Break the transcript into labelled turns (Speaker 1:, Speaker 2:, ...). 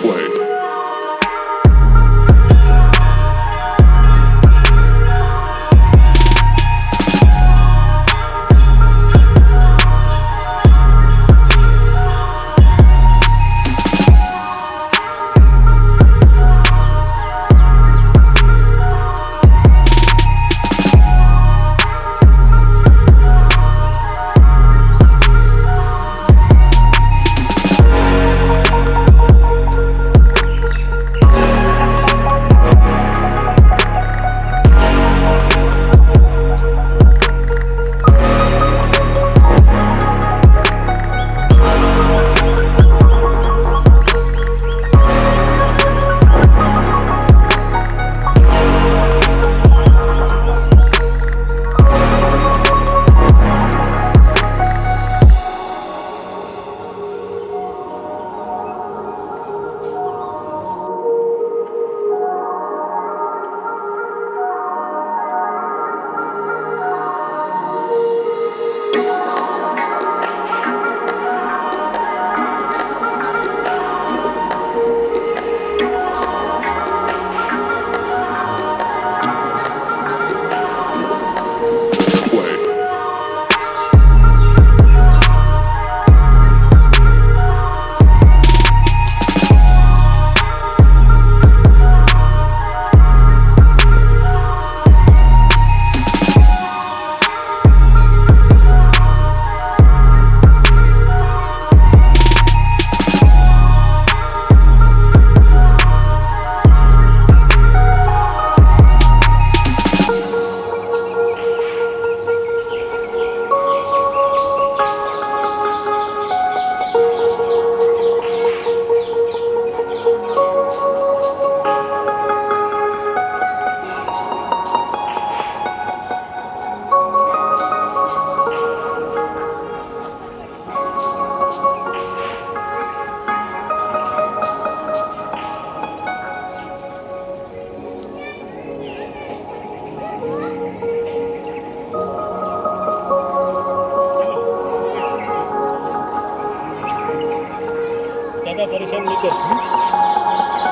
Speaker 1: play.